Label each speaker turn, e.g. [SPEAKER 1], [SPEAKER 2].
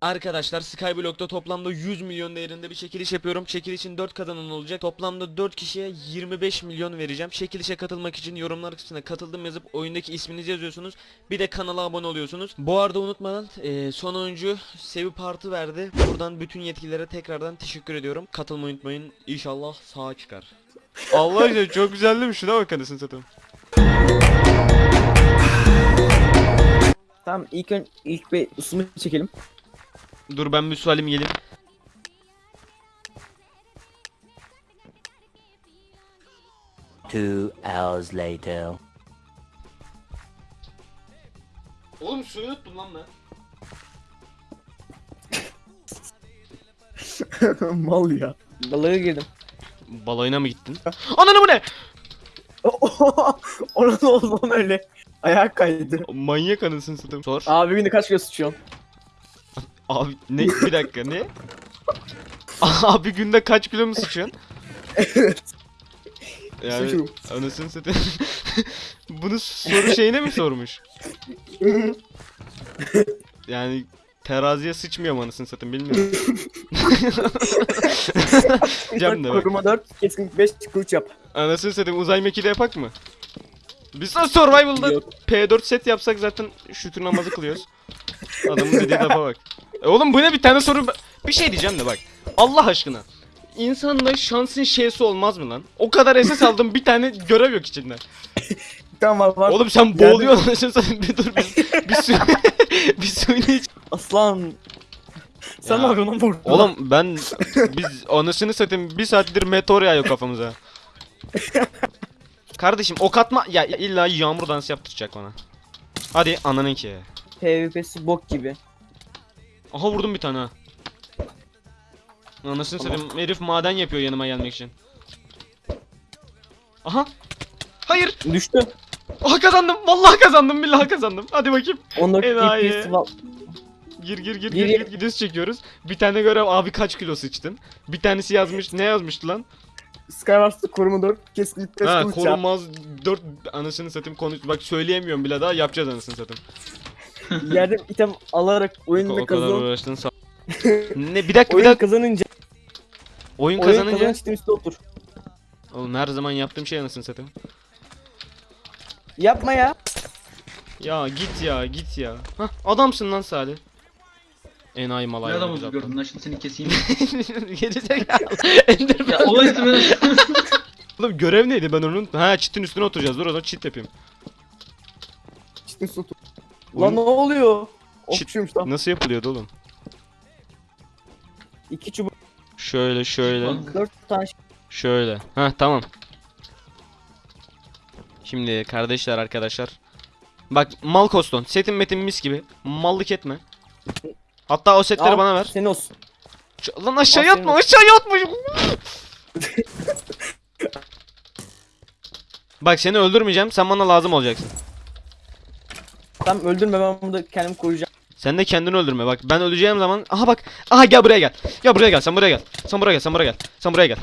[SPEAKER 1] Arkadaşlar Skyblock'ta toplamda 100 milyon değerinde bir çekiliş yapıyorum. Çekilişin 4 kazanan olacak. Toplamda 4 kişiye 25 milyon vereceğim. Çekilişe katılmak için yorumlar kısmına katıldım yazıp oyundaki isminizi yazıyorsunuz. Bir de kanala abone oluyorsunuz. Bu arada unutmadan eee, son oyuncu Sevi Partı verdi. Buradan bütün yetkililere tekrardan teşekkür ediyorum. Katılmayı unutmayın. İnşallah sağa çıkar. Allah aşkına çok güzel değil mi? Şuna bak anasını satayım.
[SPEAKER 2] Tamam ilk ön ilk bir ısınma çekelim.
[SPEAKER 1] Dur ben bir su alayım geleyim.
[SPEAKER 3] Two hours later.
[SPEAKER 1] Oğlum suyu unuttum lan ben.
[SPEAKER 2] Mal ya. Balığa girdim.
[SPEAKER 1] Balayına mı gittin? Ananı bu ne?
[SPEAKER 2] Ona ne oldu lan öyle? Ayak kaydı.
[SPEAKER 1] Manyak anasını satayım. Sor.
[SPEAKER 2] Abi günde kaç kilo sıçıyorsun?
[SPEAKER 1] Abi ne bir dakika ne? Abi günde kaç kilo mu sıçıyorsun?
[SPEAKER 2] Evet.
[SPEAKER 1] Yani
[SPEAKER 2] Sıçıyorum.
[SPEAKER 1] anasını satayım. Bunu soru şeyine mi sormuş? Yani teraziye sıçmıyor mu anasını satayım bilmiyorum. Cem de bak.
[SPEAKER 2] Koruma 4, keskin 5 kılıç yap.
[SPEAKER 1] Anasını satayım uzay mekiği yapak mı? Biz nasıl survival'da
[SPEAKER 2] Yok.
[SPEAKER 1] P4 set yapsak zaten şükür namazı kılıyoruz. Adamın dediği lafa bak. E oğlum bu ne bir tane soru bir şey diyeceğim de bak. Allah aşkına. İnsanda şansın şeysi olmaz mı lan? O kadar SS aldım bir tane görev yok içinde.
[SPEAKER 2] Tamam var.
[SPEAKER 1] Oğlum sen
[SPEAKER 2] Yani-
[SPEAKER 1] boğuluyorsun anasını satayım bir dur bir, bir su bir suyunu iç.
[SPEAKER 2] Aslan. Sen ne yapıyorsun lan?
[SPEAKER 1] Oğlum ben biz anasını satayım bir saattir meteor yağıyor kafamıza. Kardeşim ok atma ya illa yağmur dansı yaptıracak bana. Hadi ananın ki.
[SPEAKER 2] PvP'si bok gibi.
[SPEAKER 1] Aha vurdum bir tane. Anasını satayım herif maden yapıyor yanıma gelmek için. Aha. Hayır.
[SPEAKER 2] Düştü.
[SPEAKER 1] Aha kazandım. Vallahi kazandım. Billahi kazandım. Hadi bakayım.
[SPEAKER 2] 14
[SPEAKER 1] Enayi.
[SPEAKER 2] DPS var.
[SPEAKER 1] Gir gir gir
[SPEAKER 2] Gir,
[SPEAKER 1] gir gidiyoruz çekiyoruz. Bir tane görev abi kaç kilo sıçtın? Bir tanesi yazmış. Ne yazmıştı lan?
[SPEAKER 2] Skywars'ta koruma 4, keskin 5
[SPEAKER 1] Ha
[SPEAKER 2] kılıç yap.
[SPEAKER 1] korunmaz 4 anasını satayım konuş. Bak söyleyemiyorum bile daha yapacağız anasını satayım.
[SPEAKER 2] Yerden item alarak
[SPEAKER 1] O,
[SPEAKER 2] oyunda
[SPEAKER 1] o kadar
[SPEAKER 2] kazan.
[SPEAKER 1] uğraştın sağ. ne bir dakika bir
[SPEAKER 2] Oyun
[SPEAKER 1] dakika.
[SPEAKER 2] kazanınca,
[SPEAKER 1] Oyun
[SPEAKER 2] oyun
[SPEAKER 1] kazanınca.
[SPEAKER 2] kazanınca çitin üstüne otur.
[SPEAKER 1] Oğlum her zaman yaptığım şey anasını satayım.
[SPEAKER 2] Yapma ya.
[SPEAKER 1] Ya git ya git ya. Hah adamsın lan Salih. Enayi
[SPEAKER 4] Ne
[SPEAKER 1] malay.
[SPEAKER 4] adam oldu gördün lan şimdi seni keseyim.
[SPEAKER 1] Gerizekalı. Enderman.
[SPEAKER 4] ya Allah istemeden.
[SPEAKER 1] Oğlum görev neydi ben onu unuttum. Ha çitin üstüne oturacağız. Dur o zaman çit yapayım.
[SPEAKER 2] Çitin üstüne otur.
[SPEAKER 1] Oyun-
[SPEAKER 2] Lan ne oluyor?
[SPEAKER 1] Çit-
[SPEAKER 2] Okçuymuş lan.
[SPEAKER 1] Nasıl yapılıyordu oğlum?
[SPEAKER 2] İki çubuk,
[SPEAKER 1] Şöyle şöyle.
[SPEAKER 2] Dört tane şey.
[SPEAKER 1] Şöyle. Ha tamam. Şimdi kardeşler arkadaşlar. Bak mal koston. Setin metin mis gibi. Mallık etme. Hatta o setleri
[SPEAKER 2] Al,
[SPEAKER 1] bana ver.
[SPEAKER 2] Senin olsun.
[SPEAKER 1] Ç- Lan aşağıya
[SPEAKER 2] Al senin
[SPEAKER 1] atma aşağıya atma. Bak seni öldürmeyeceğim. Sen bana lazım olacaksın.
[SPEAKER 2] Tamam öldürme ben burada kendimi koruyacağım.
[SPEAKER 1] Sen de kendini öldürme. Bak ben öleceğim zaman. Aha bak. Aha gel buraya gel. Gel buraya gel. Sen buraya gel. Sen buraya gel. Sen buraya gel. Sen buraya gel.